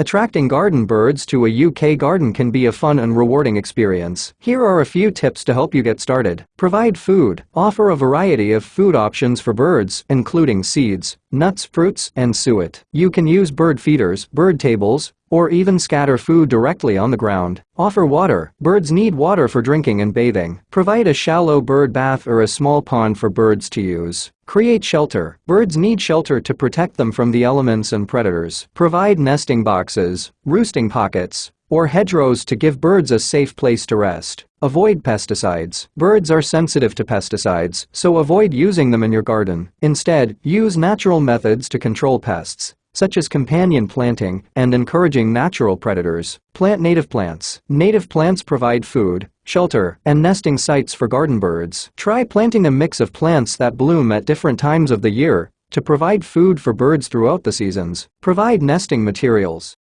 Attracting garden birds to a UK garden can be a fun and rewarding experience. Here are a few tips to help you get started. Provide food. Offer a variety of food options for birds, including seeds, nuts, fruits, and suet. You can use bird feeders, bird tables, or even scatter food directly on the ground. Offer water. Birds need water for drinking and bathing. Provide a shallow bird bath or a small pond for birds to use. Create shelter. Birds need shelter to protect them from the elements and predators. Provide nesting boxes, roosting pockets, or hedgerows to give birds a safe place to rest. Avoid pesticides. Birds are sensitive to pesticides, so avoid using them in your garden. Instead, use natural methods to control pests such as companion planting and encouraging natural predators. Plant native plants. Native plants provide food, shelter, and nesting sites for garden birds. Try planting a mix of plants that bloom at different times of the year to provide food for birds throughout the seasons. Provide nesting materials.